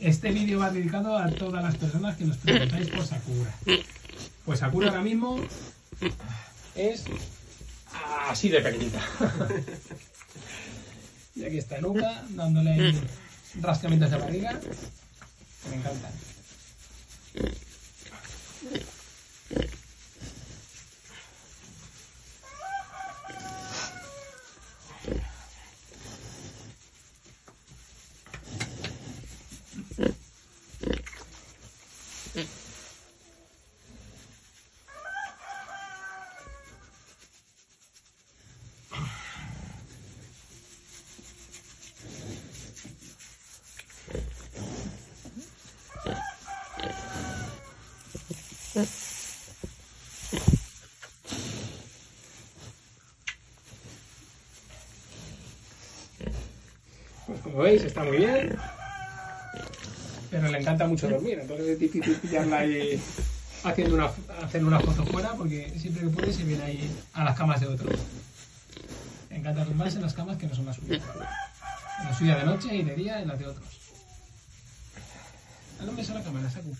Este vídeo va dedicado a todas las personas que nos preguntáis por Sakura. Pues Sakura ahora mismo es así de pequeñita. y aquí está Luca dándole rascamientos de barriga. Me encantan. Como veis, está muy bien. Pero le encanta mucho dormir, entonces es difícil pillarla ahí haciendo una, hacer una foto fuera porque siempre que puede se viene ahí a las camas de otros. Le encanta tumbarse en las camas que no son las suyas. En la suya de noche y de día en las de otros. Dale un beso la cámara, Saku.